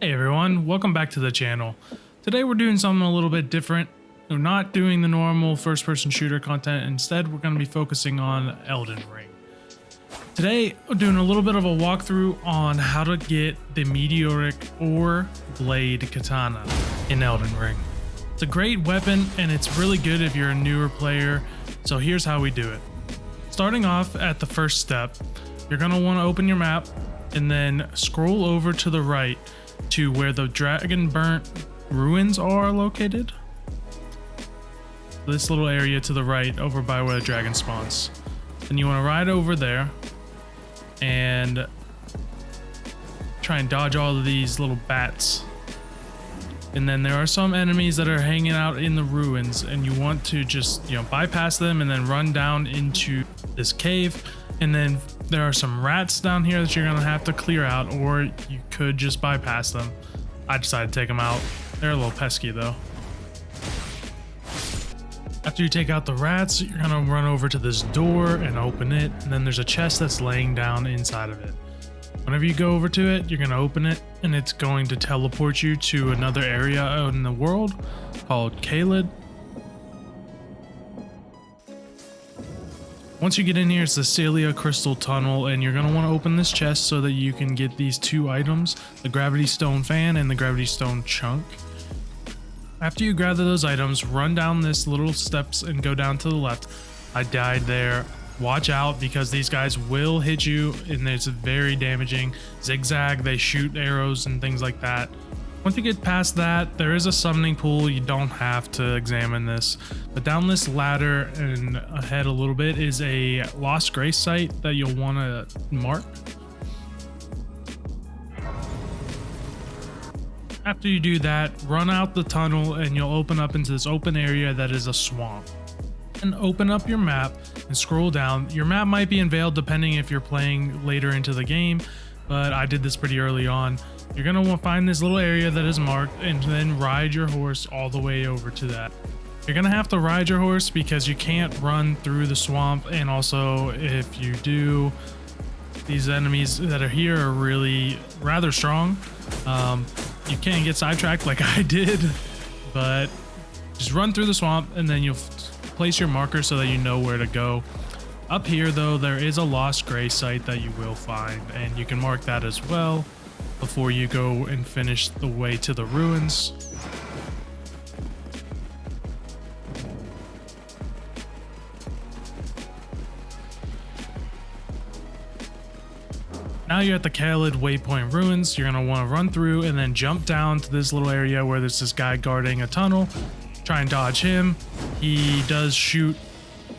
Hey everyone, welcome back to the channel. Today we're doing something a little bit different. We're not doing the normal first person shooter content, instead we're going to be focusing on Elden Ring. Today we're doing a little bit of a walkthrough on how to get the Meteoric Ore Blade Katana in Elden Ring. It's a great weapon and it's really good if you're a newer player, so here's how we do it. Starting off at the first step, you're going to want to open your map and then scroll over to the right to where the dragon burnt ruins are located. This little area to the right over by where the dragon spawns. Then you want to ride over there and try and dodge all of these little bats. And then there are some enemies that are hanging out in the ruins and you want to just, you know, bypass them and then run down into this cave. And then there are some rats down here that you're to have to clear out or you could just bypass them. I decided to take them out. They're a little pesky though. After you take out the rats, you're to run over to this door and open it. And then there's a chest that's laying down inside of it. Whenever you go over to it, you're to open it and it's going to teleport you to another area out in the world called Caelid. Once you get in here, it's the Sellia Crystal Tunnel, and you're going to want to open this chest so that you can get these two items, the Gravity Stone Fan and the Gravity Stone Chunk. After you gather those items, run down this little steps and go down to the left. I died there. Watch out because these guys will hit you and it's very damaging. Zigzag, they shoot arrows and things like that. Once you get past that, there is a summoning pool. You don't have to examine this. But down this ladder and ahead a little bit is a Lost Grace site that you'll want to mark. After you do that, run out the tunnel and you'll open up into this open area that is a swamp. And open up your map and scroll down. Your map might be unveiled depending if you're playing later into the game, but I did this pretty early on. You're gonna want to find this little area that is marked and then ride your horse all the way over to that. You're gonna have to ride your horse because you can't run through the swamp and also if you do, these enemies that are here are really rather strong. Um, you can't get sidetracked like I did, but just run through the swamp and then you'll place your marker so that you know where to go. Up here though, there is a Lost Gray site that you will find and you can mark that as well before you go and finish the way to the ruins. Now you're at the Caelid Waypoint Ruins, you're going to want to run through and then jump down to this little area where there's this guy guarding a tunnel. Try and dodge him. He does shoot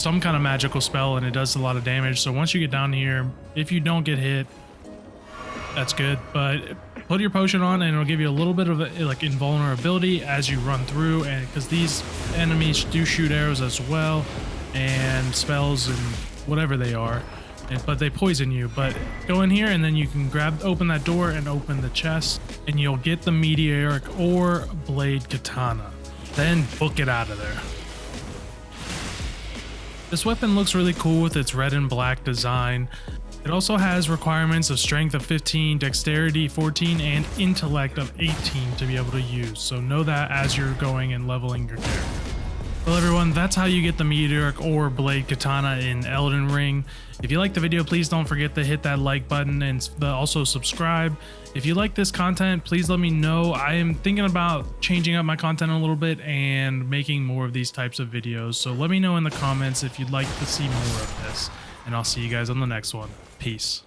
some kind of magical spell and it does a lot of damage. So once you get down here, if you don't get hit, that's good. But put your potion on and it'll give you a little bit of a, like invulnerability as you run through and because these enemies do shoot arrows as well and spells and whatever they are and, but they poison you but go in here and then you can grab open that door and open the chest and you'll get the meteoric ore blade katana then book it out of there this weapon looks really cool with its red and black design it also has requirements of strength of 15, dexterity 14, and intellect of 18 to be able to use, so know that as you're going and leveling your character. Well everyone, that's how you get the Meteoric Ore Blade Katana in Elden Ring. If you like the video, please don't forget to hit that like button and also subscribe. If you like this content, please let me know. I am thinking about changing up my content a little bit and making more of these types of videos, so let me know in the comments if you'd like to see more of this, and I'll see you guys on the next one. Peace.